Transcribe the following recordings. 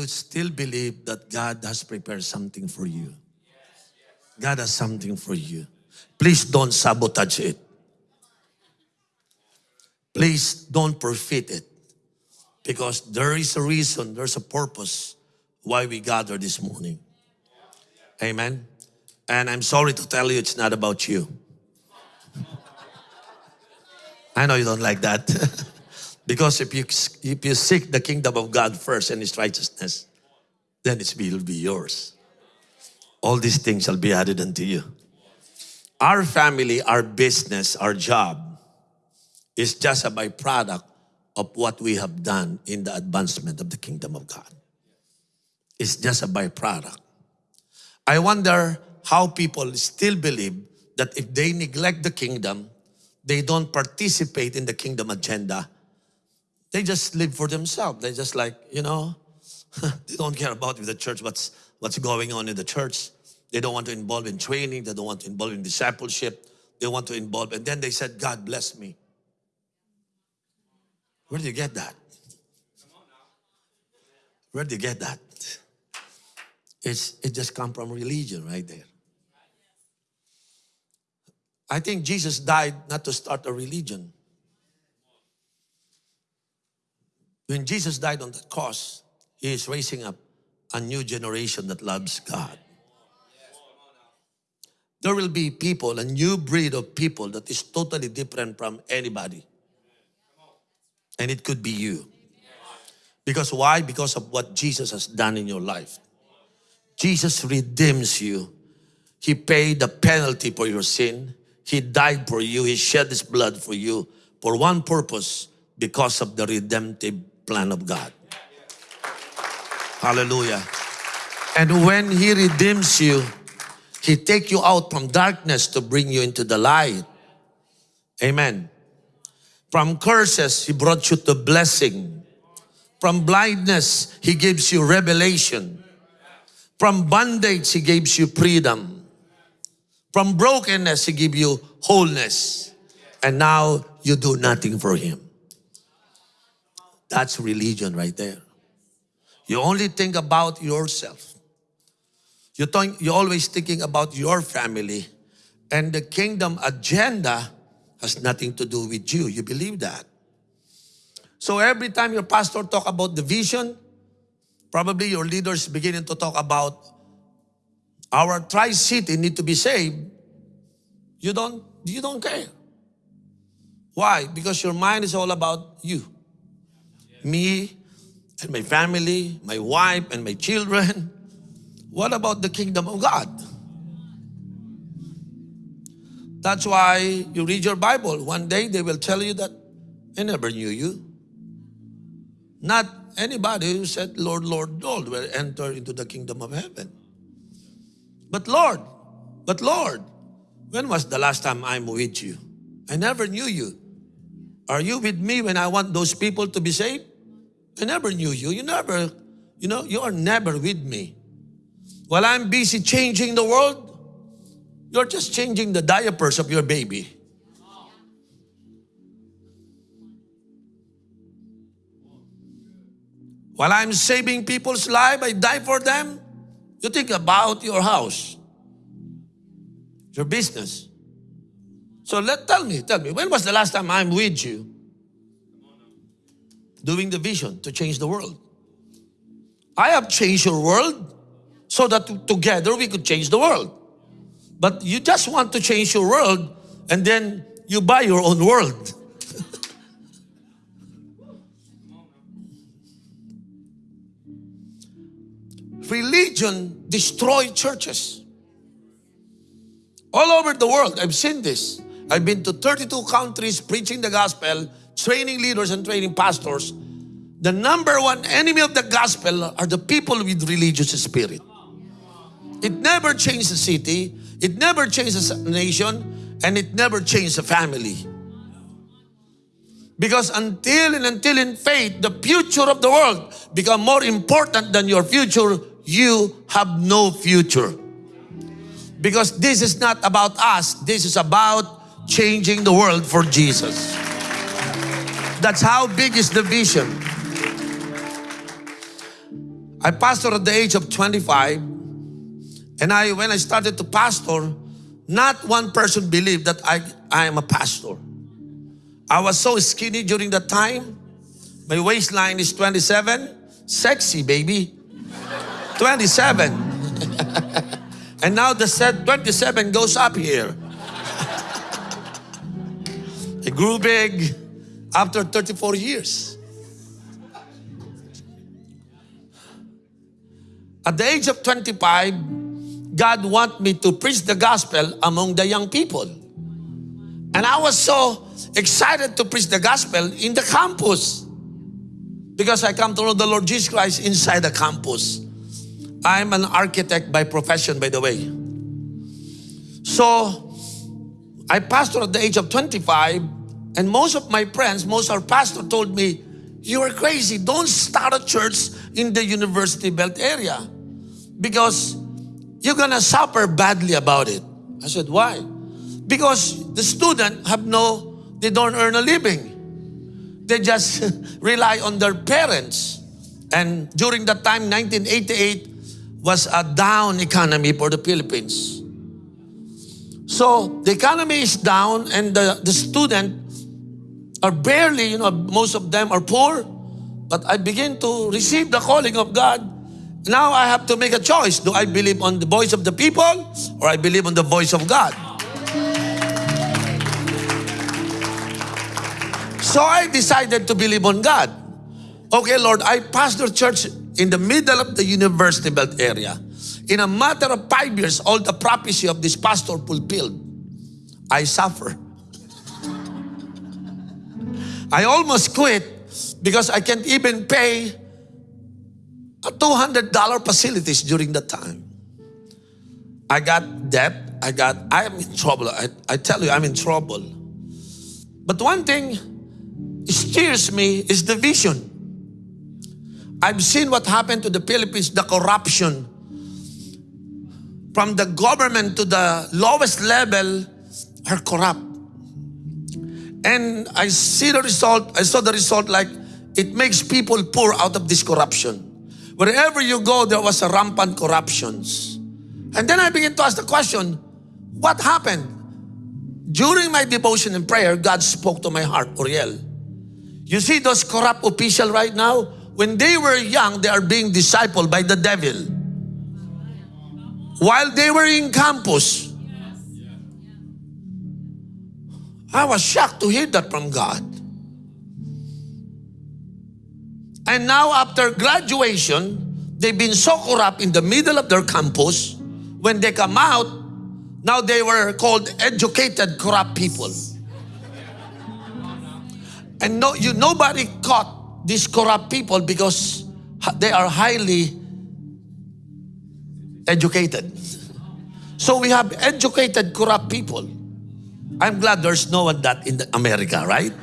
you still believe that God has prepared something for you. God has something for you. Please don't sabotage it. Please don't forfeit it. Because there is a reason, there's a purpose why we gather this morning. Amen. And I'm sorry to tell you, it's not about you. I know you don't like that. because if you, if you seek the kingdom of God first and His righteousness, then it will be yours. All these things shall be added unto you. Our family, our business, our job is just a byproduct of what we have done in the advancement of the kingdom of God. It's just a byproduct. I wonder how people still believe that if they neglect the kingdom, they don't participate in the kingdom agenda, they just live for themselves. They just like, you know, they don't care about the church, what's, what's going on in the church. They don't want to involve in training. They don't want to involve in discipleship. They want to involve. And then they said, God bless me. Where do you get that? Where do you get that? It's, it just come from religion right there. I think Jesus died not to start a religion. When Jesus died on the cross, He is raising up a new generation that loves God. There will be people, a new breed of people that is totally different from anybody. And it could be you. Because why? Because of what Jesus has done in your life. Jesus redeems you. He paid the penalty for your sin. He died for you. He shed His blood for you for one purpose because of the redemptive plan of God. Hallelujah. And when He redeems you, He take you out from darkness to bring you into the light. Amen. From curses, He brought you to blessing. From blindness, He gives you revelation. From bondage, He gives you freedom. From brokenness, He gives you wholeness. And now you do nothing for Him. That's religion right there. You only think about yourself. You think, you're always thinking about your family. And the kingdom agenda has nothing to do with you. You believe that. So every time your pastor talk about the vision, probably your leaders beginning to talk about our tri-city need to be saved. You don't, you don't care. Why? Because your mind is all about you. Me and my family, my wife and my children. What about the kingdom of God? That's why you read your Bible. One day they will tell you that I never knew you. Not anybody who said, Lord, Lord, Lord, will enter into the kingdom of heaven. But Lord, but Lord, when was the last time I'm with you? I never knew you. Are you with me when I want those people to be saved? I never knew you. You never, you know, you are never with me. While I'm busy changing the world, you're just changing the diapers of your baby. While I'm saving people's life, I die for them. You think about your house, your business. So let tell me, tell me, when was the last time I'm with you doing the vision to change the world? I have changed your world so that together we could change the world. But you just want to change your world and then you buy your own world. Religion destroy churches. All over the world, I've seen this. I've been to 32 countries preaching the gospel, training leaders and training pastors. The number one enemy of the gospel are the people with religious spirit. It never changed the city, it never changes a nation, and it never changes a family. Because until and until in faith, the future of the world become more important than your future, you have no future. Because this is not about us, this is about changing the world for Jesus. That's how big is the vision. I pastored at the age of 25. And I, when I started to pastor, not one person believed that I, I am a pastor. I was so skinny during that time. My waistline is 27. Sexy, baby. 27. and now the set 27 goes up here. I grew big after 34 years. At the age of 25, God want me to preach the gospel among the young people. And I was so excited to preach the gospel in the campus because I come to know the Lord Jesus Christ inside the campus. I'm an architect by profession, by the way. So, I pastored at the age of 25, and most of my friends, most of our pastor told me, you are crazy. Don't start a church in the university belt area because you're gonna suffer badly about it. I said, why? Because the student have no, they don't earn a living. They just rely on their parents. And during that time, 1988, was a down economy for the Philippines. So the economy is down and the, the student are barely, you know, most of them are poor. But I begin to receive the calling of God. Now I have to make a choice. Do I believe on the voice of the people or I believe on the voice of God? So I decided to believe on God. Okay, Lord, I pastor church in the middle of the university belt area. In a matter of five years, all the prophecy of this pastor fulfilled. I suffer. I almost quit because I can't even pay a $200 facilities during that time. I got debt. I got, I am in trouble. I, I tell you, I'm in trouble. But one thing steers me is the vision. I've seen what happened to the Philippines, the corruption. From the government to the lowest level are corrupt. And I see the result, I saw the result like it makes people poor out of this corruption. Wherever you go, there was a rampant corruptions. And then I begin to ask the question, what happened? During my devotion and prayer, God spoke to my heart, Oriel. You see those corrupt officials right now? When they were young, they are being discipled by the devil. While they were in campus, I was shocked to hear that from God. And now after graduation, they've been so corrupt in the middle of their campus. When they come out, now they were called educated corrupt people. And no, you, nobody caught these corrupt people because they are highly educated. So we have educated corrupt people. I'm glad there's no one that in America, right?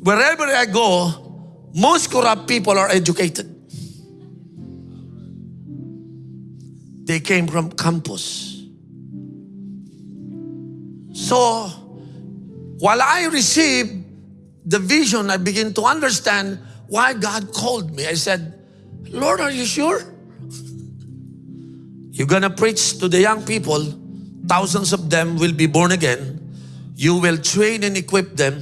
Wherever I go, most corrupt people are educated. They came from campus. So, while I received the vision, I begin to understand why God called me. I said, Lord, are you sure? You're gonna preach to the young people, thousands of them will be born again. You will train and equip them,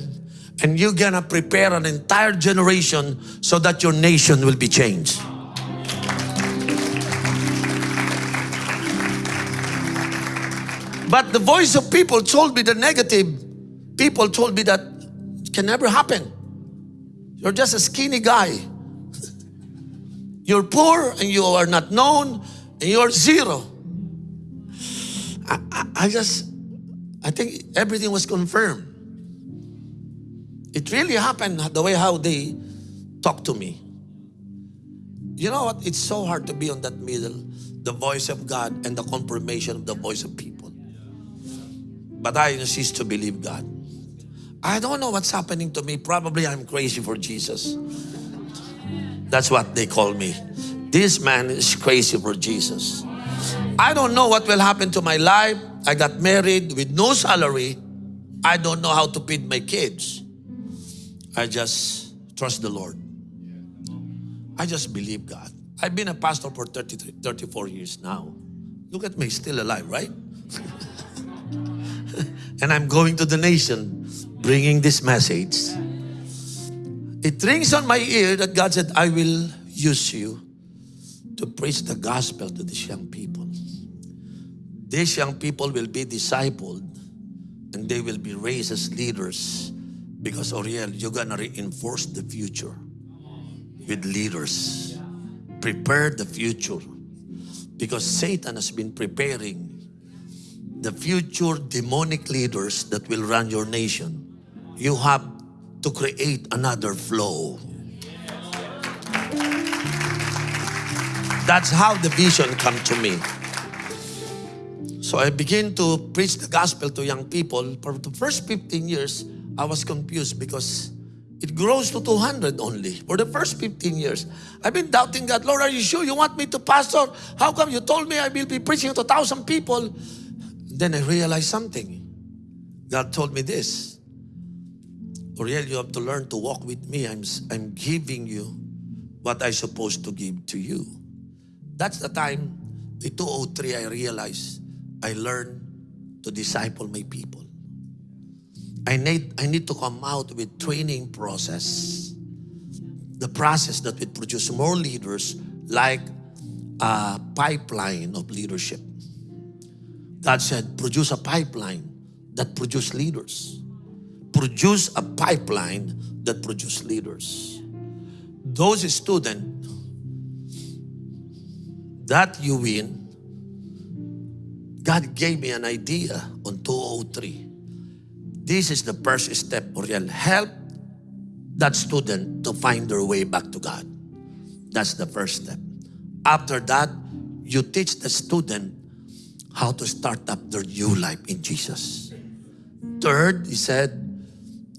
and you're gonna prepare an entire generation so that your nation will be changed. But the voice of people told me the negative. People told me that it can never happen. You're just a skinny guy. You're poor and you are not known and you're zero. I, I, just, I think everything was confirmed. It really happened the way how they talked to me. You know what? It's so hard to be on that middle, the voice of God and the confirmation of the voice of people. But I insist to believe God. I don't know what's happening to me. Probably I'm crazy for Jesus. That's what they call me. This man is crazy for Jesus. I don't know what will happen to my life. I got married with no salary. I don't know how to feed my kids. I just trust the Lord. I just believe God. I've been a pastor for 33, 34 years now. Look at me, still alive, right? and I'm going to the nation bringing this message. It rings on my ear that God said, I will use you to preach the gospel to these young people. These young people will be discipled and they will be raised as leaders because Oriel, you're gonna reinforce the future with leaders. Prepare the future because Satan has been preparing the future demonic leaders that will run your nation. You have to create another flow. That's how the vision come to me. So I begin to preach the gospel to young people. For the first 15 years, I was confused because it grows to 200 only for the first 15 years. I've been doubting God. Lord, are you sure you want me to pastor? How come you told me I will be preaching to 1,000 people? Then I realized something. God told me this. Oriel, you have to learn to walk with me. I'm, I'm giving you what I'm supposed to give to you. That's the time, in 203, I realized I learned to disciple my people. I need, I need to come out with training process. The process that would produce more leaders like a pipeline of leadership. God said, produce a pipeline that produce leaders. Produce a pipeline that produce leaders. Those students that you win, God gave me an idea on 203. This is the first step, Oriel. Help that student to find their way back to God. That's the first step. After that, you teach the student how to start up their new life in Jesus. Third, he said,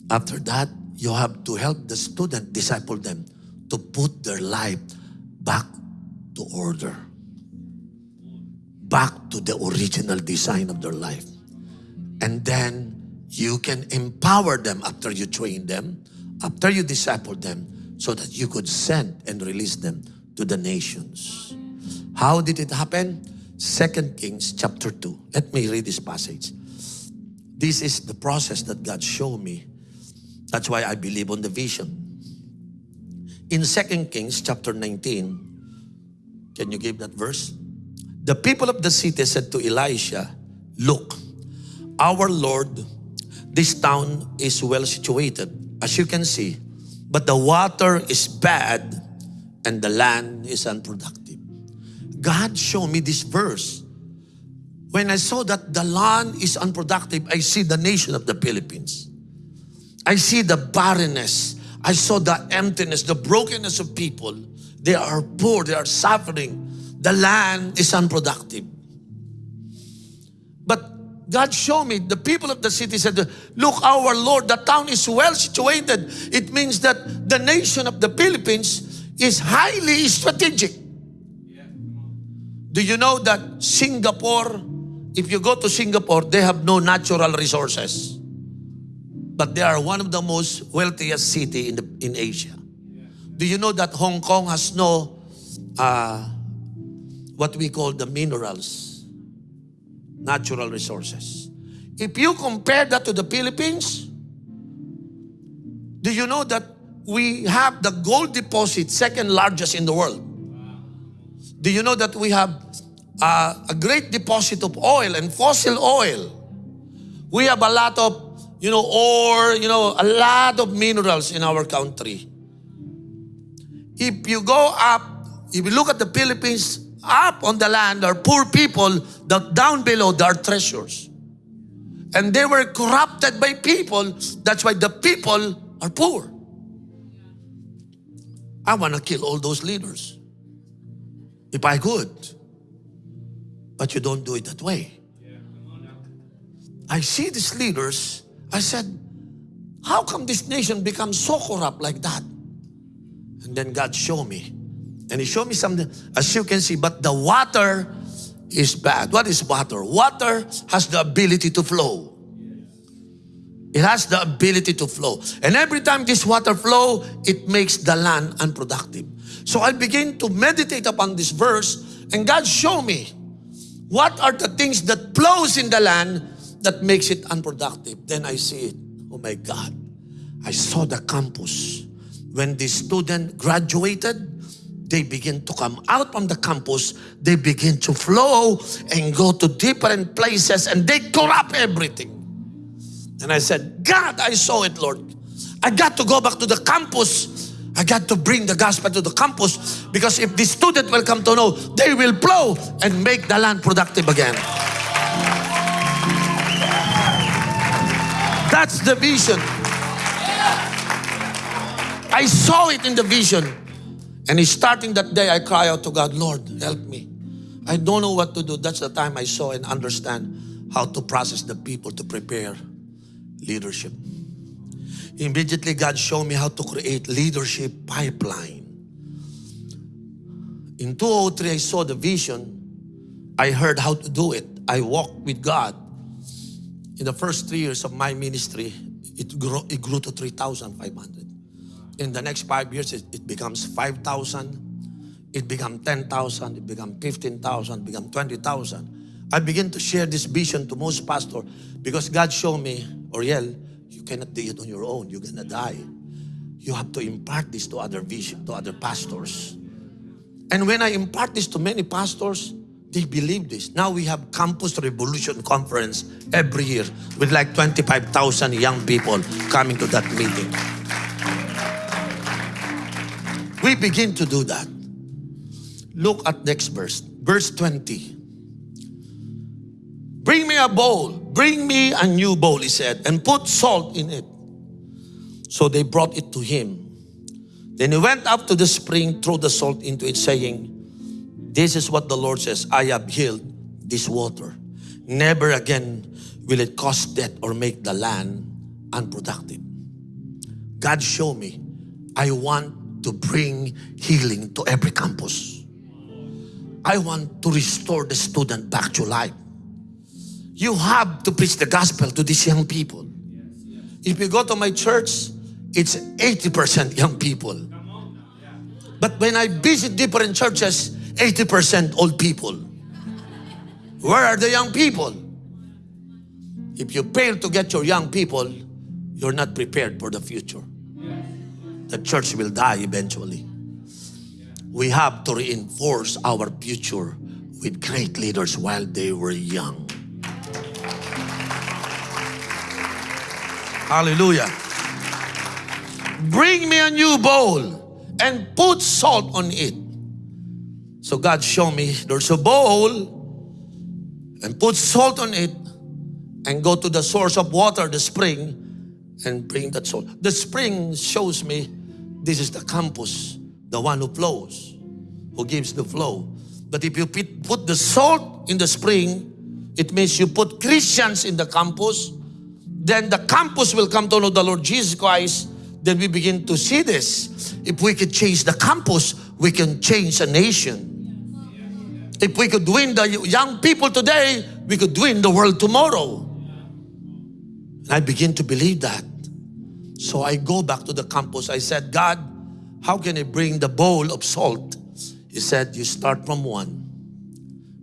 after that, you have to help the student disciple them to put their life back to order back to the original design of their life. And then you can empower them after you train them, after you disciple them, so that you could send and release them to the nations. How did it happen? Second Kings chapter 2. Let me read this passage. This is the process that God showed me. That's why I believe on the vision. In Second Kings chapter 19, can you give that verse? The people of the city said to Elisha, Look, our Lord, this town is well situated, as you can see, but the water is bad and the land is unproductive. God showed me this verse. When I saw that the land is unproductive, I see the nation of the Philippines. I see the barrenness. I saw the emptiness, the brokenness of people. They are poor, they are suffering the land is unproductive. But God showed me, the people of the city said, look, our Lord, the town is well situated. It means that the nation of the Philippines is highly strategic. Do you know that Singapore, if you go to Singapore, they have no natural resources. But they are one of the most wealthiest city in, the, in Asia. Do you know that Hong Kong has no uh, what we call the minerals, natural resources. If you compare that to the Philippines, do you know that we have the gold deposit second largest in the world? Do you know that we have uh, a great deposit of oil and fossil oil? We have a lot of, you know, ore, you know, a lot of minerals in our country. If you go up, if you look at the Philippines, up on the land are poor people, that down below there are treasures. And they were corrupted by people. That's why the people are poor. I want to kill all those leaders. If I could. But you don't do it that way. I see these leaders. I said, how come this nation becomes so corrupt like that? And then God showed me and he showed me something, as you can see, but the water is bad. What is water? Water has the ability to flow. It has the ability to flow. And every time this water flow, it makes the land unproductive. So I begin to meditate upon this verse and God show me what are the things that flows in the land that makes it unproductive. Then I see it. Oh my God. I saw the campus. When the student graduated, they begin to come out from the campus, they begin to flow and go to different places and they corrupt everything. And I said, God, I saw it, Lord. I got to go back to the campus. I got to bring the gospel to the campus because if the student will come to know, they will flow and make the land productive again. That's the vision. I saw it in the vision. And starting that day, I cry out to God, Lord, help me. I don't know what to do. That's the time I saw and understand how to process the people to prepare leadership. Immediately, God showed me how to create leadership pipeline. In 2003, I saw the vision. I heard how to do it. I walked with God. In the first three years of my ministry, it grew, it grew to 3,500. In the next five years, it, it becomes 5,000. It becomes 10,000. It becomes 15,000. It becomes 20,000. I begin to share this vision to most pastors because God showed me, Oriel, you cannot do it on your own. You're gonna die. You have to impart this to other vision, to other pastors. And when I impart this to many pastors, they believe this. Now we have Campus Revolution Conference every year with like 25,000 young people coming to that meeting. We begin to do that. Look at next verse, verse 20. Bring me a bowl, bring me a new bowl, he said, and put salt in it. So they brought it to him. Then he went up to the spring, threw the salt into it, saying, This is what the Lord says, I have healed this water. Never again will it cause death or make the land unproductive. God show me, I want to bring healing to every campus. I want to restore the student back to life. You have to preach the gospel to these young people. If you go to my church, it's 80% young people. But when I visit different churches, 80% old people. Where are the young people? If you fail to get your young people, you're not prepared for the future. The church will die eventually. We have to reinforce our future with great leaders while they were young. Hallelujah. Bring me a new bowl and put salt on it. So God showed me there's a bowl and put salt on it and go to the source of water, the spring, and bring that salt. The spring shows me this is the campus, the one who flows, who gives the flow. But if you put the salt in the spring, it means you put Christians in the campus, then the campus will come to know the Lord Jesus Christ. Then we begin to see this. If we could change the campus, we can change a nation. If we could win the young people today, we could win the world tomorrow. And I begin to believe that. So I go back to the campus. I said, God, how can I bring the bowl of salt? He said, you start from one,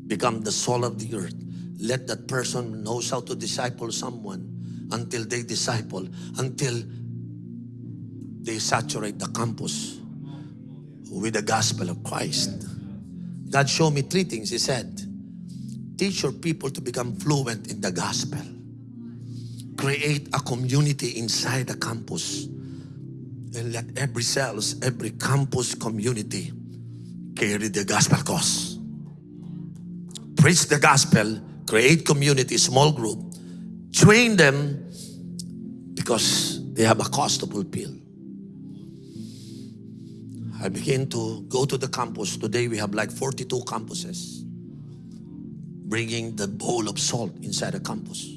become the salt of the earth. Let that person knows how to disciple someone until they disciple, until they saturate the campus with the gospel of Christ. God showed me three things. He said, teach your people to become fluent in the gospel. Create a community inside the campus. And let every cells, every campus community carry the gospel cause. Preach the gospel, create community, small group, train them because they have a cause to fulfill. I began to go to the campus. Today we have like 42 campuses bringing the bowl of salt inside the campus.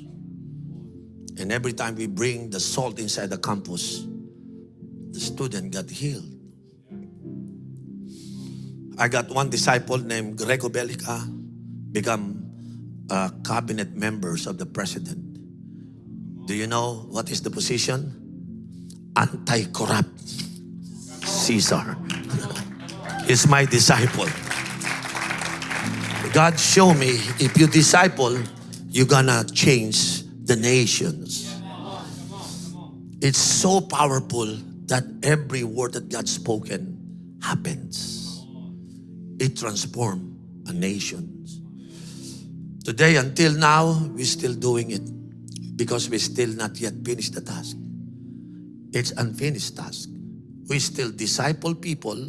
And every time we bring the salt inside the campus, the student got healed. I got one disciple named Greco Belgica become cabinet members of the president. Do you know what is the position? Anti-corrupt Caesar. is my disciple. God show me if you disciple, you're gonna change the nations. It's so powerful that every word that God spoken happens. It transforms a nation. Today until now, we're still doing it because we're still not yet finished the task. It's unfinished task. We still disciple people,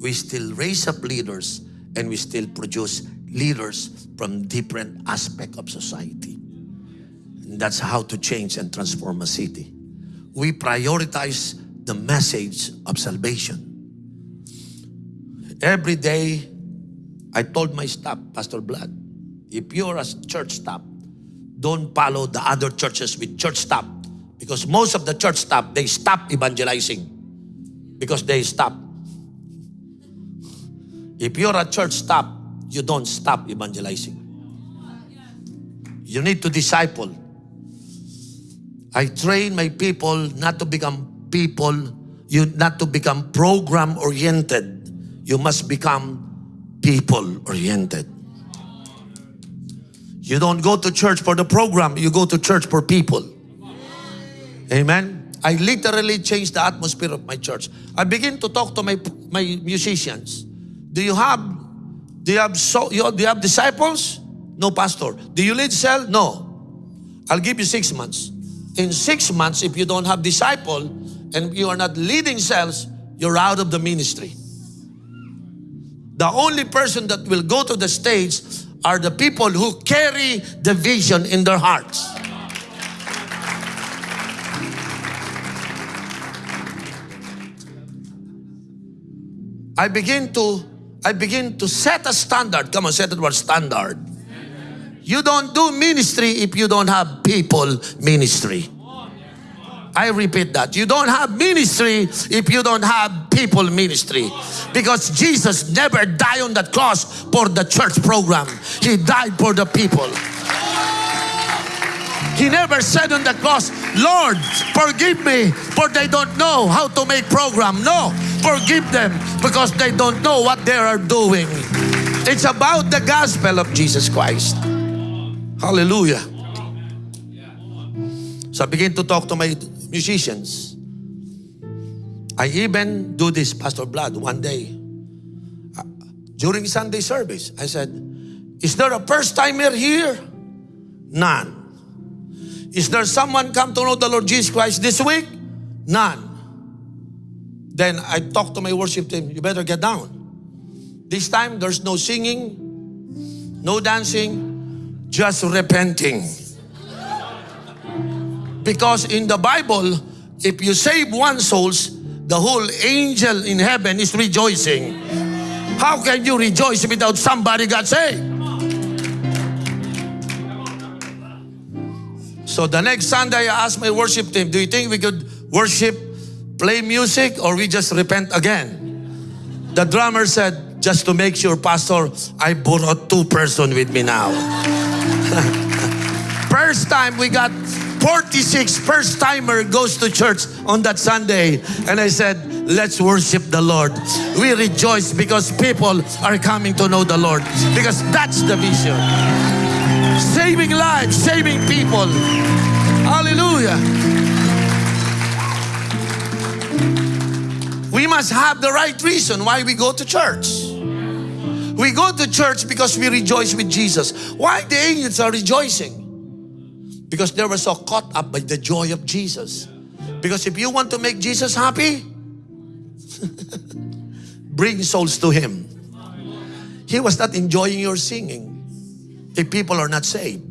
we still raise up leaders, and we still produce leaders from different aspect of society. That's how to change and transform a city. We prioritize the message of salvation. Every day, I told my staff, Pastor Blood, if you're a church staff, don't follow the other churches with church staff. Because most of the church staff, they stop evangelizing. Because they stop. If you're a church staff, you don't stop evangelizing. You need to disciple. I train my people not to become people, you not to become program oriented. You must become people oriented. You don't go to church for the program, you go to church for people. Amen. I literally changed the atmosphere of my church. I begin to talk to my my musicians. Do you have do you have so you, do you have disciples? No, pastor. Do you lead cell? No. I'll give you six months. In six months, if you don't have disciple and you are not leading cells, you're out of the ministry. The only person that will go to the stage are the people who carry the vision in their hearts. I begin to I begin to set a standard. Come on, set the word standard. You don't do ministry if you don't have people ministry. I repeat that. You don't have ministry if you don't have people ministry. Because Jesus never died on that cross for the church program. He died for the people. He never said on the cross, Lord, forgive me for they don't know how to make program. No, forgive them because they don't know what they are doing. It's about the gospel of Jesus Christ. Hallelujah. So I begin to talk to my musicians. I even do this, Pastor Blood, one day. Uh, during Sunday service, I said, Is there a first timer here? None. Is there someone come to know the Lord Jesus Christ this week? None. Then I talk to my worship team, you better get down. This time, there's no singing, no dancing, just repenting. Because in the Bible, if you save one souls, the whole angel in heaven is rejoicing. How can you rejoice without somebody got saved? So the next Sunday, I asked my worship team, do you think we could worship, play music, or we just repent again? The drummer said, just to make sure, Pastor, I brought two person with me now. First time we got 46 first timer goes to church on that Sunday. And I said, let's worship the Lord. We rejoice because people are coming to know the Lord. Because that's the vision. Saving lives, saving people. Hallelujah. We must have the right reason why we go to church. We go to church because we rejoice with Jesus. Why the angels are rejoicing? Because they were so caught up by the joy of Jesus. Because if you want to make Jesus happy, bring souls to Him. He was not enjoying your singing if people are not saved.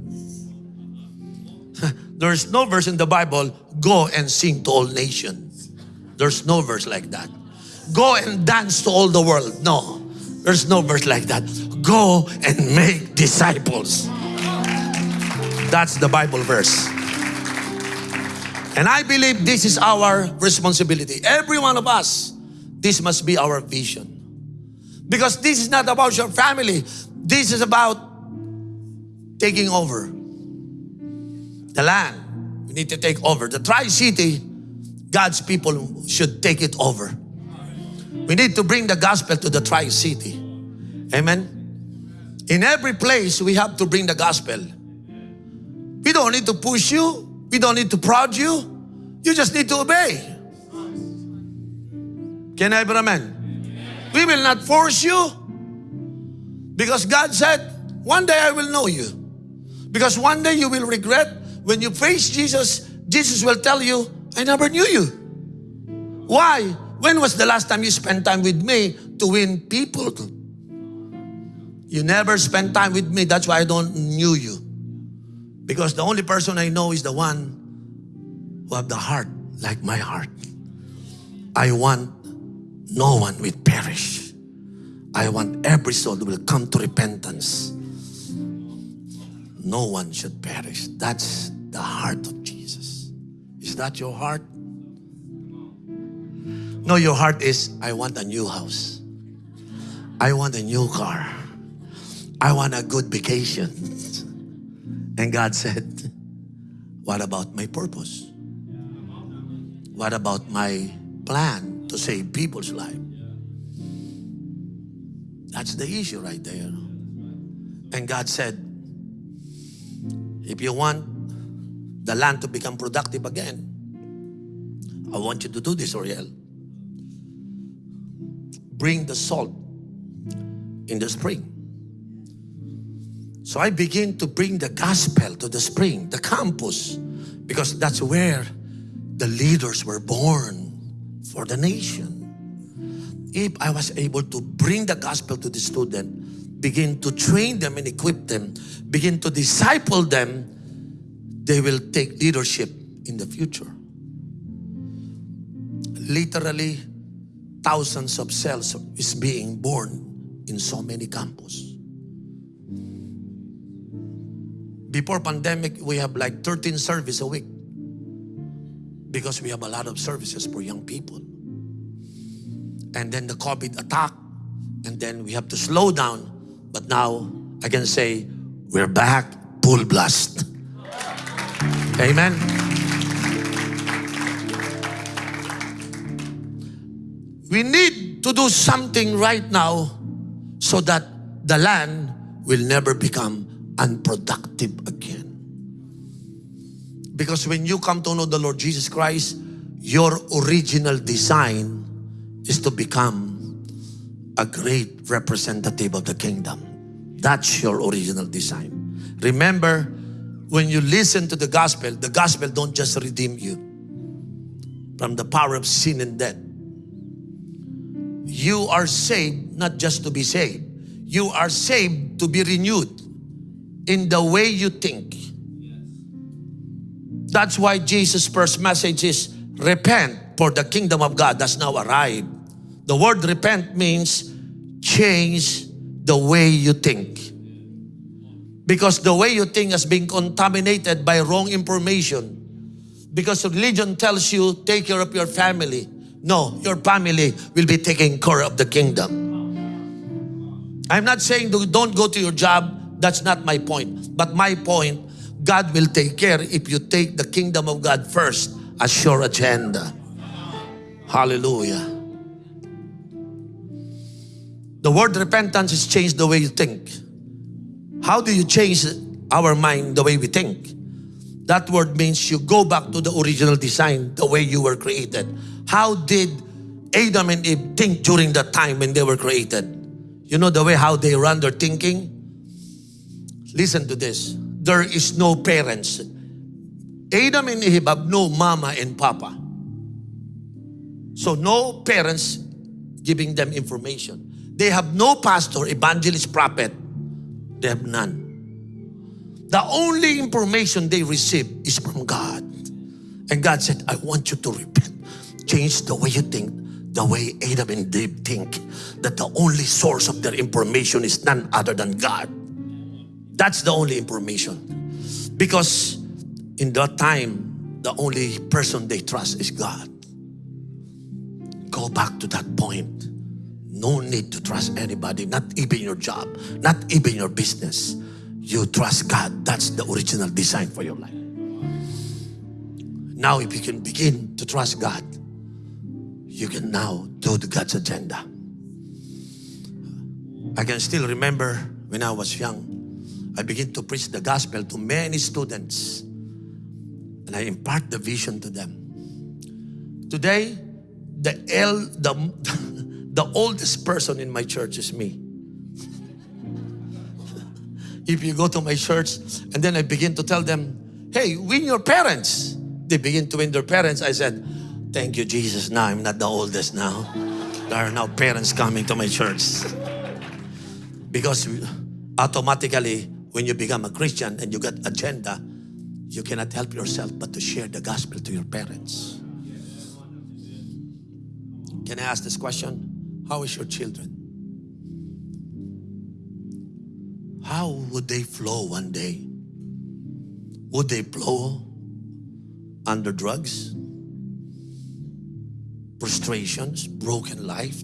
There's no verse in the Bible, go and sing to all nations. There's no verse like that. Go and dance to all the world. No, there's no verse like that. Go and make disciples. That's the Bible verse. And I believe this is our responsibility. Every one of us, this must be our vision. Because this is not about your family. This is about taking over the land. We need to take over. The Tri-City, God's people should take it over. We need to bring the gospel to the Tri-City. Amen. In every place, we have to bring the gospel. We don't need to push you. We don't need to prod you. You just need to obey. Can I an amen? We will not force you because God said, one day I will know you. Because one day you will regret when you face Jesus, Jesus will tell you, I never knew you. Why? When was the last time you spent time with me to win people? You never spent time with me. That's why I don't knew you. Because the only person I know is the one who have the heart like my heart. I want no one will perish. I want every soul will come to repentance. No one should perish. That's the heart of Jesus. Is that your heart? No, your heart is, I want a new house. I want a new car. I want a good vacation. And God said, what about my purpose? What about my plan to save people's life? That's the issue right there. And God said, if you want the land to become productive again, I want you to do this, Oriel. Bring the salt in the spring. So I begin to bring the gospel to the spring, the campus, because that's where the leaders were born for the nation. If I was able to bring the gospel to the student, begin to train them and equip them, begin to disciple them, they will take leadership in the future. Literally, thousands of cells is being born in so many campus. Before pandemic, we have like 13 service a week because we have a lot of services for young people. And then the COVID attack, and then we have to slow down. But now I can say we're back full blast. Amen. We need to do something right now so that the land will never become unproductive again. Because when you come to know the Lord Jesus Christ, your original design is to become a great representative of the kingdom. That's your original design. Remember, when you listen to the gospel, the gospel don't just redeem you from the power of sin and death. You are saved not just to be saved. You are saved to be renewed in the way you think. That's why Jesus' first message is repent for the kingdom of God has now arrived. The word repent means change the way you think. Because the way you think has been contaminated by wrong information. Because religion tells you, take care of your family. No, your family will be taking care of the kingdom. I'm not saying don't go to your job that's not my point. But my point, God will take care if you take the kingdom of God first as your agenda. Hallelujah. The word repentance is change the way you think. How do you change our mind the way we think? That word means you go back to the original design, the way you were created. How did Adam and Eve think during the time when they were created? You know the way how they run their thinking? Listen to this. There is no parents. Adam and Eve have no mama and papa. So no parents giving them information. They have no pastor, evangelist, prophet. They have none. The only information they receive is from God. And God said, I want you to repent. Change the way you think, the way Adam and Eve think. That the only source of their information is none other than God. That's the only information. Because in that time, the only person they trust is God. Go back to that point. No need to trust anybody, not even your job, not even your business. You trust God. That's the original design for your life. Now, if you can begin to trust God, you can now do the God's agenda. I can still remember when I was young, I began to preach the gospel to many students and I impart the vision to them. Today, the, el, the, the oldest person in my church is me. if you go to my church and then I begin to tell them, hey, win your parents. They begin to win their parents. I said, thank you, Jesus. Now I'm not the oldest now. There are now parents coming to my church. Because automatically, when you become a Christian and you get agenda, you cannot help yourself but to share the gospel to your parents. Can I ask this question? How is your children? How would they flow one day? Would they flow under drugs, frustrations, broken life?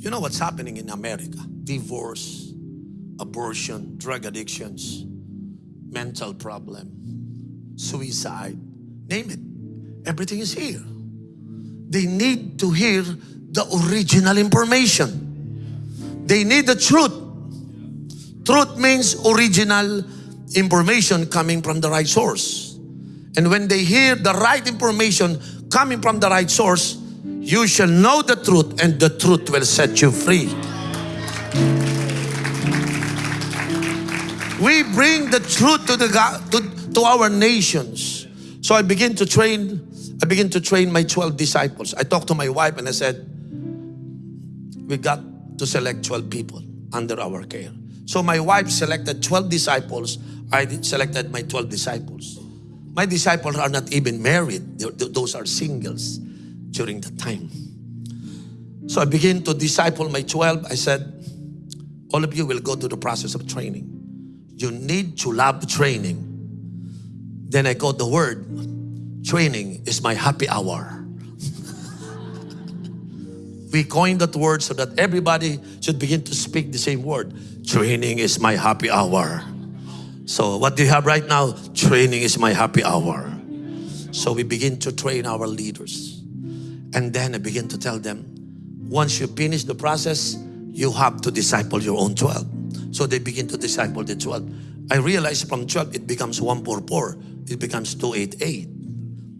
You know what's happening in America? Divorce, abortion, drug addictions, mental problem, suicide, name it. Everything is here. They need to hear the original information. They need the truth. Truth means original information coming from the right source. And when they hear the right information coming from the right source, you shall know the truth and the truth will set you free. We bring the truth to the to, to our nations. So I begin to train I begin to train my 12 disciples. I talked to my wife and I said, we got to select 12 people under our care. So my wife selected 12 disciples. I selected my 12 disciples. My disciples are not even married. Those are singles during the time. So I began to disciple my 12. I said, all of you will go through the process of training. You need to love training. Then I got the word, training is my happy hour. we coined that word so that everybody should begin to speak the same word. Training is my happy hour. So what do you have right now? Training is my happy hour. So we begin to train our leaders. And then I begin to tell them, once you finish the process, you have to disciple your own 12. So they begin to disciple the 12. I realized from 12 it becomes 144. It becomes 288.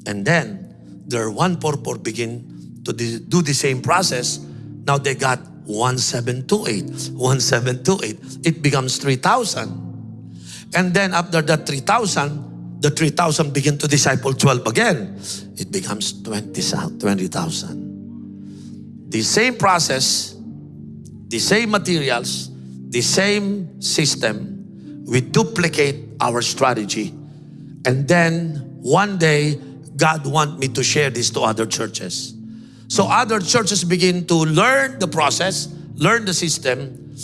And then their 144 begin to do the same process. Now they got 1728. 1728. It becomes 3000. And then after that 3000, the 3000 begin to disciple 12 again. It becomes 20,000. 20, the same process, the same materials, the same system, we duplicate our strategy. And then one day, God want me to share this to other churches. So other churches begin to learn the process, learn the system,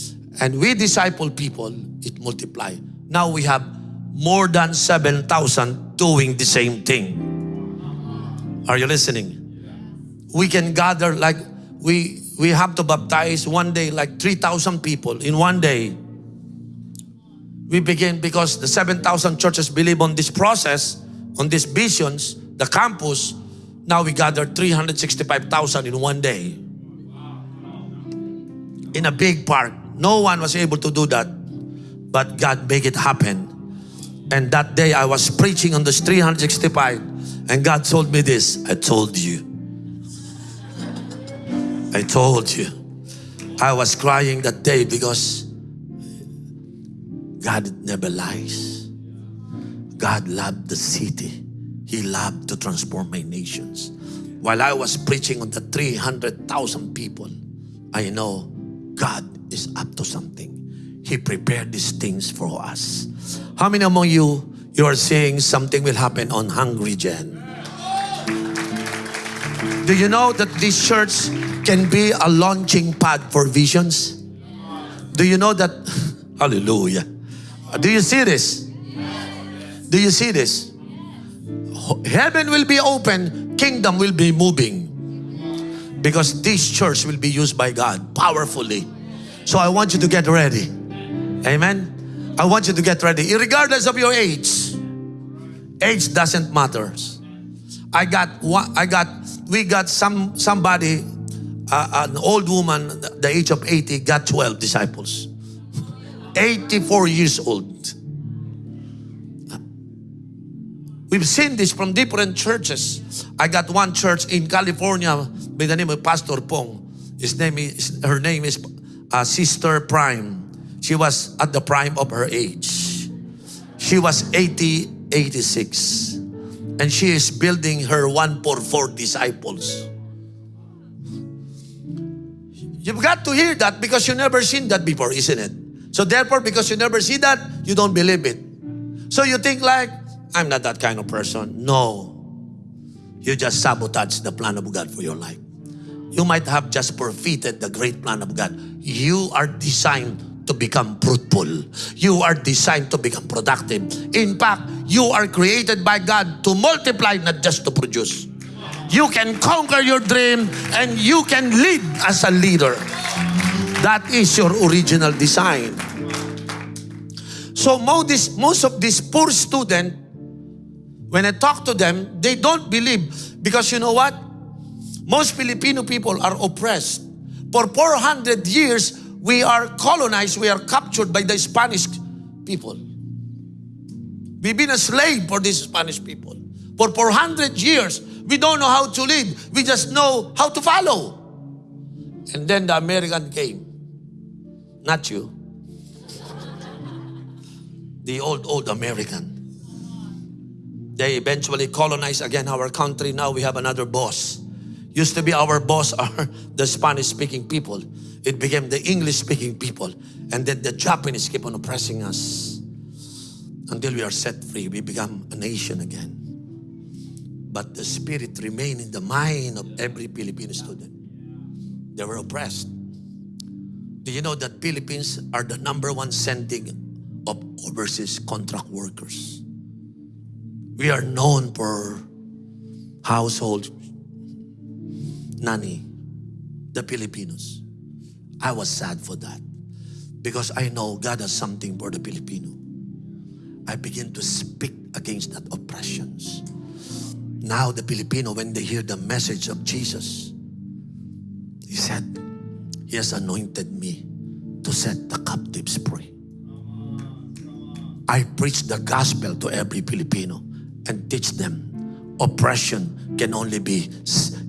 and we disciple people, it multiply. Now we have more than 7,000 doing the same thing. Are you listening? We can gather like we we have to baptize one day like 3,000 people in one day. We begin because the 7,000 churches believe on this process, on these visions, the campus. Now we gather 365,000 in one day. In a big park. No one was able to do that. But God made it happen. And that day I was preaching on this 365 and God told me this. I told you I told you. I was crying that day because God never lies. God loved the city. He loved to transform my nations. While I was preaching on the 300,000 people, I know God is up to something. He prepared these things for us. How many among you, you are saying something will happen on Hungry Gen? Do you know that this church can be a launching pad for visions? Do you know that? Hallelujah. Do you see this? Do you see this? Heaven will be open, kingdom will be moving. Because this church will be used by God powerfully. So I want you to get ready. Amen. I want you to get ready, regardless of your age. Age doesn't matter. I got one, I got we got some somebody uh, an old woman the age of 80 got 12 disciples 84 years old we've seen this from different churches i got one church in california by the name of pastor pong his name is her name is uh, sister prime she was at the prime of her age she was 80 86 and she is building her one for four disciples You've got to hear that because you never seen that before, isn't it? So therefore, because you never see that, you don't believe it. So you think like, I'm not that kind of person. No. You just sabotage the plan of God for your life. You might have just forfeited the great plan of God. You are designed to become fruitful. You are designed to become productive. In fact, you are created by God to multiply, not just to produce. You can conquer your dream and you can lead as a leader. That is your original design. So most, most of these poor students, when I talk to them, they don't believe because you know what? Most Filipino people are oppressed. For 400 years, we are colonized, we are captured by the Spanish people. We've been a slave for these Spanish people. For 400 years, we don't know how to lead. We just know how to follow. And then the American came. Not you. The old, old American. They eventually colonized again our country. Now we have another boss. Used to be our boss are the Spanish speaking people. It became the English speaking people. And then the Japanese keep on oppressing us. Until we are set free, we become a nation again. But the spirit remained in the mind of every Filipino student. They were oppressed. Do you know that Philippines are the number one sending of overseas contract workers? We are known for household nanny, the Filipinos. I was sad for that because I know God has something for the Filipino. I begin to speak against that oppressions. Now the Filipino, when they hear the message of Jesus, he said, He has anointed me to set the captives free. I preach the gospel to every Filipino and teach them oppression can only be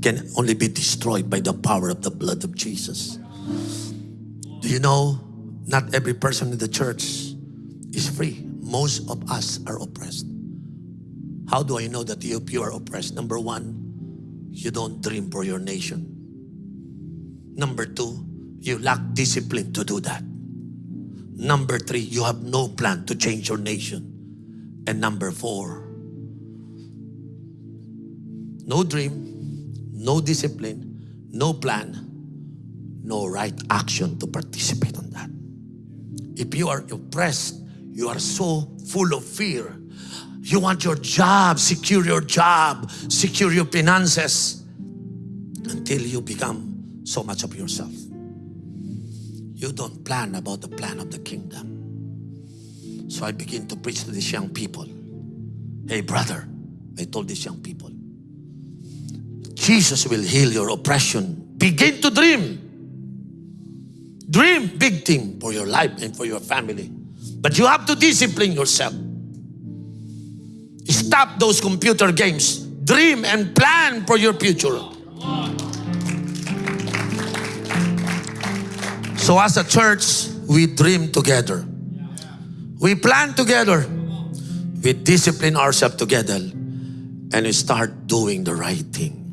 can only be destroyed by the power of the blood of Jesus. Do you know not every person in the church is free? Most of us are oppressed. How do I know that you, you are oppressed? Number one, you don't dream for your nation. Number two, you lack discipline to do that. Number three, you have no plan to change your nation. And number four, no dream, no discipline, no plan, no right action to participate on that. If you are oppressed, you are so full of fear you want your job, secure your job, secure your finances until you become so much of yourself. You don't plan about the plan of the kingdom. So I begin to preach to these young people. Hey brother, I told these young people, Jesus will heal your oppression. Begin to dream. Dream big thing for your life and for your family. But you have to discipline yourself. Stop those computer games. Dream and plan for your future. So as a church, we dream together. We plan together. We discipline ourselves together. And we start doing the right thing.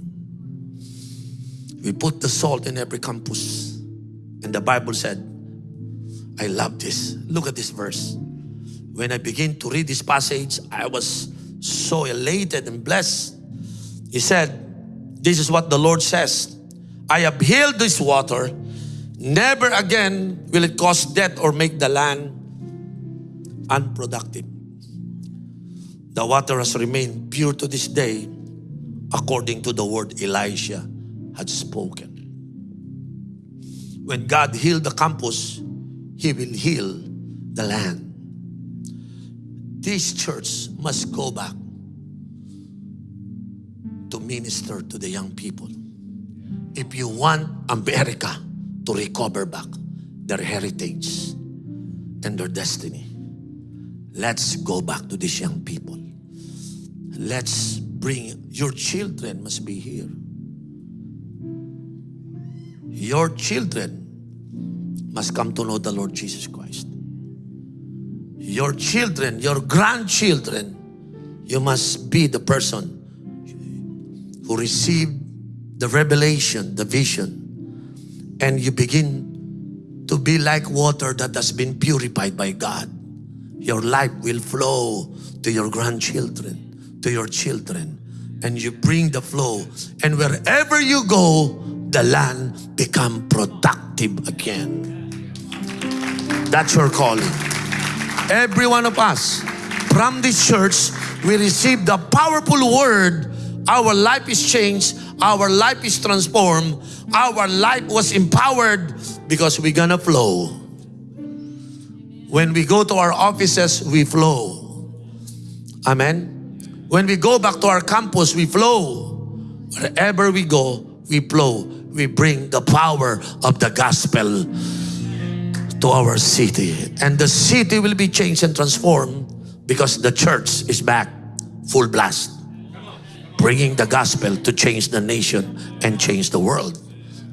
We put the salt in every campus. And the Bible said, I love this. Look at this verse. When I begin to read this passage, I was so elated and blessed. He said, This is what the Lord says I have healed this water. Never again will it cause death or make the land unproductive. The water has remained pure to this day according to the word Elisha had spoken. When God healed the campus, He will heal the land this church must go back to minister to the young people. If you want America to recover back their heritage and their destiny, let's go back to these young people. Let's bring your children must be here. Your children must come to know the Lord Jesus Christ. Your children, your grandchildren, you must be the person who received the revelation, the vision, and you begin to be like water that has been purified by God. Your life will flow to your grandchildren, to your children, and you bring the flow. And wherever you go, the land become productive again. That's your calling. Every one of us from this church, we receive the powerful word. Our life is changed. Our life is transformed. Our life was empowered because we're gonna flow. When we go to our offices, we flow. Amen. When we go back to our campus, we flow. Wherever we go, we flow. We bring the power of the gospel to our city. And the city will be changed and transformed because the church is back full blast. Bringing the gospel to change the nation and change the world.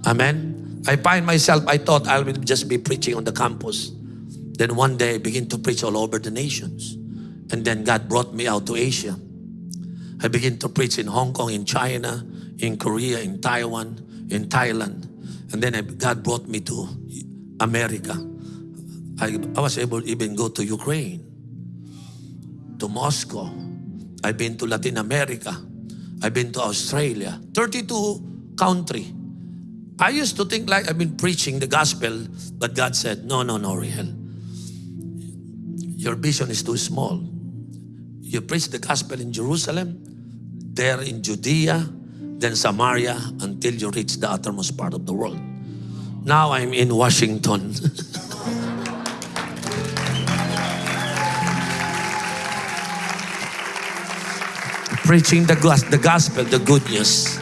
Amen. I find myself, I thought I will just be preaching on the campus. Then one day I begin to preach all over the nations. And then God brought me out to Asia. I begin to preach in Hong Kong, in China, in Korea, in Taiwan, in Thailand. And then I, God brought me to America. I, I was able to even go to Ukraine, to Moscow. I've been to Latin America. I've been to Australia. 32 country. I used to think like I've been preaching the gospel, but God said, no, no, no, Riel. Your vision is too small. You preach the gospel in Jerusalem, there in Judea, then Samaria, until you reach the uttermost part of the world. Now I'm in Washington. Preaching the, the gospel, the good news.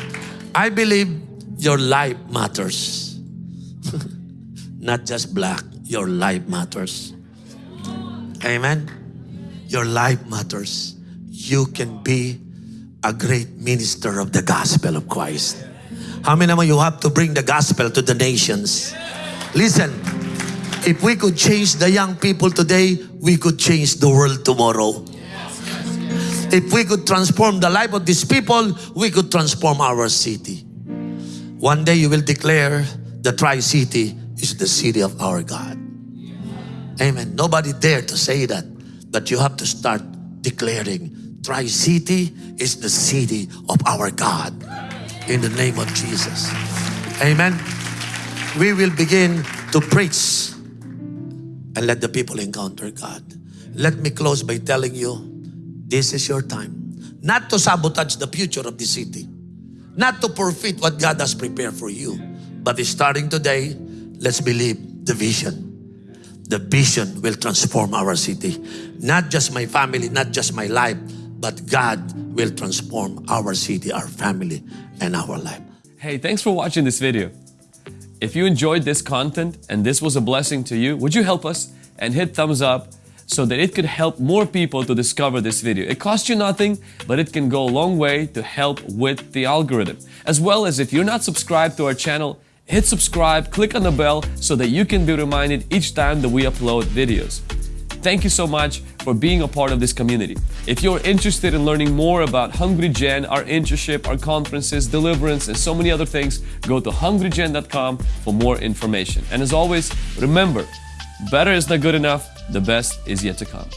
I believe your life matters. Not just black, your life matters. Amen. Your life matters. You can be a great minister of the gospel of Christ. How many of you have to bring the gospel to the nations? Listen, if we could change the young people today, we could change the world tomorrow. If we could transform the life of these people, we could transform our city. One day you will declare the Tri-City is the city of our God. Amen. Nobody dare to say that, but you have to start declaring Tri-City is the city of our God in the name of Jesus. Amen. We will begin to preach and let the people encounter God. Let me close by telling you this is your time. Not to sabotage the future of the city, not to forfeit what God has prepared for you, but starting today, let's believe the vision. The vision will transform our city. Not just my family, not just my life, but God will transform our city, our family, and our life. Hey, thanks for watching this video. If you enjoyed this content and this was a blessing to you, would you help us and hit thumbs up so that it could help more people to discover this video. It costs you nothing, but it can go a long way to help with the algorithm. As well as if you're not subscribed to our channel, hit subscribe, click on the bell so that you can be reminded each time that we upload videos. Thank you so much for being a part of this community. If you're interested in learning more about Hungry Gen, our internship, our conferences, deliverance, and so many other things, go to hungrygen.com for more information. And as always, remember, better is not good enough, the best is yet to come.